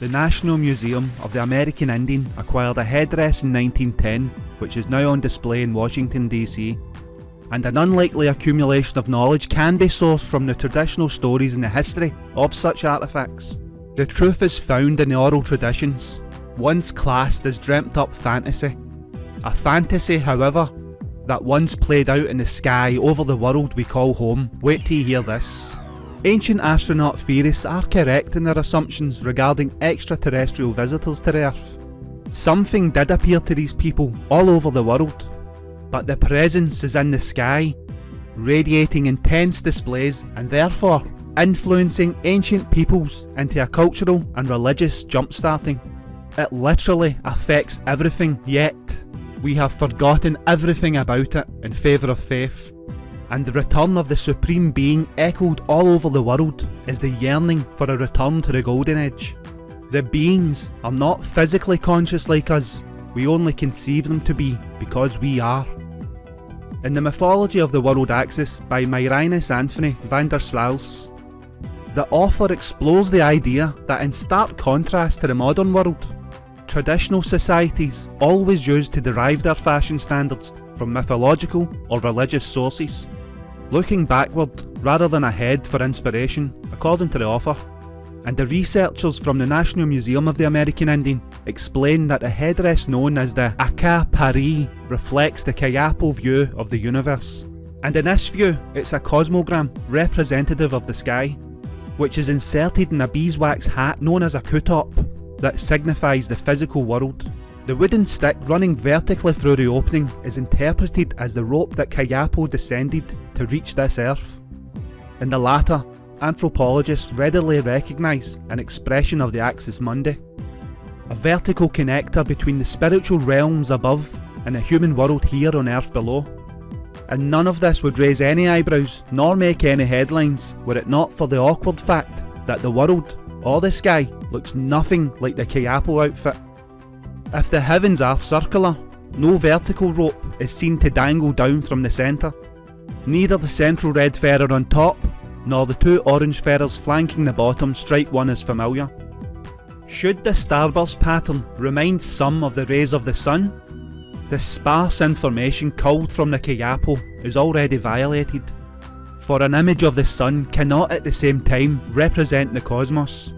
The National Museum of the American Indian acquired a headdress in 1910 which is now on display in Washington DC. And an unlikely accumulation of knowledge can be sourced from the traditional stories in the history of such artefacts. The truth is found in the oral traditions, once classed as dreamt up fantasy. A fantasy, however, that once played out in the sky over the world we call home. Wait till you hear this. Ancient astronaut theorists are correct in their assumptions regarding extraterrestrial visitors to Earth. Something did appear to these people all over the world, but the presence is in the sky, radiating intense displays and therefore influencing ancient peoples into a cultural and religious jump-starting. It literally affects everything, yet we have forgotten everything about it in favour of faith. And the return of the Supreme Being echoed all over the world is the yearning for a return to the Golden Age. The beings are not physically conscious like us, we only conceive them to be because we are. In the mythology of the world axis by Marinus Anthony van der Sluijs, the author explores the idea that in stark contrast to the modern world, traditional societies always used to derive their fashion standards from mythological or religious sources, looking backward rather than ahead for inspiration, according to the author. And the researchers from the National Museum of the American Indian explain that the headdress known as the Aka Pari reflects the Kayapo view of the universe. And in this view, it's a cosmogram representative of the sky, which is inserted in a beeswax hat known as a kutop that signifies the physical world. The wooden stick running vertically through the opening is interpreted as the rope that Kayapo descended to reach this earth. In the latter, anthropologists readily recognise an expression of the axis mundi, a vertical connector between the spiritual realms above and the human world here on earth below. And none of this would raise any eyebrows nor make any headlines were it not for the awkward fact that the world, or the sky, looks nothing like the Kayapo outfit. If the heavens are circular, no vertical rope is seen to dangle down from the centre. Neither the central red feather on top, nor the two orange feathers flanking the bottom strike one as familiar. Should the starburst pattern remind some of the rays of the sun, the sparse information culled from the Kayapo is already violated, for an image of the sun cannot at the same time represent the cosmos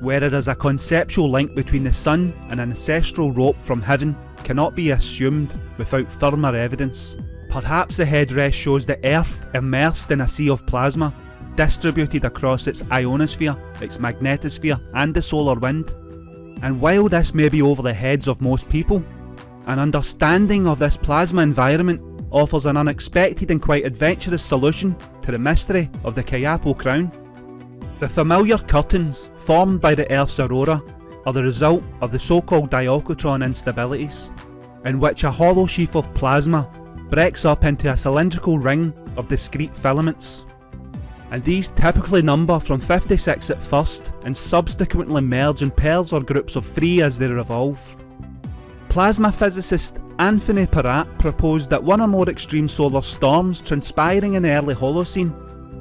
where there is a conceptual link between the sun and an ancestral rope from heaven cannot be assumed without firmer evidence. Perhaps the headdress shows the earth immersed in a sea of plasma, distributed across its ionosphere, its magnetosphere and the solar wind. And while this may be over the heads of most people, an understanding of this plasma environment offers an unexpected and quite adventurous solution to the mystery of the Kayapo crown. The familiar curtains formed by the Earth's aurora are the result of the so-called diocotron instabilities, in which a hollow sheaf of plasma breaks up into a cylindrical ring of discrete filaments. And these typically number from 56 at first and subsequently merge in pairs or groups of 3 as they revolve. Plasma physicist Anthony Peratt proposed that one or more extreme solar storms transpiring in the early Holocene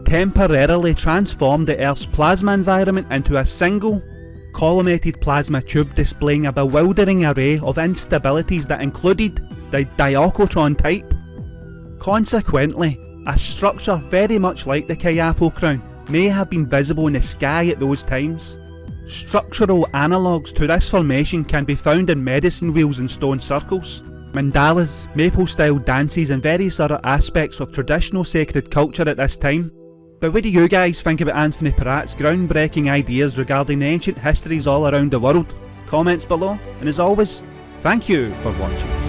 temporarily transformed the Earth's plasma environment into a single, collimated plasma tube displaying a bewildering array of instabilities that included the diocotron type. Consequently, a structure very much like the Kayapo crown may have been visible in the sky at those times. Structural analogues to this formation can be found in medicine wheels and stone circles, mandalas, maple style dances and various other aspects of traditional sacred culture at this time. But what do you guys think about Anthony Peratt's groundbreaking ideas regarding the ancient histories all around the world? Comments below, and as always, thank you for watching.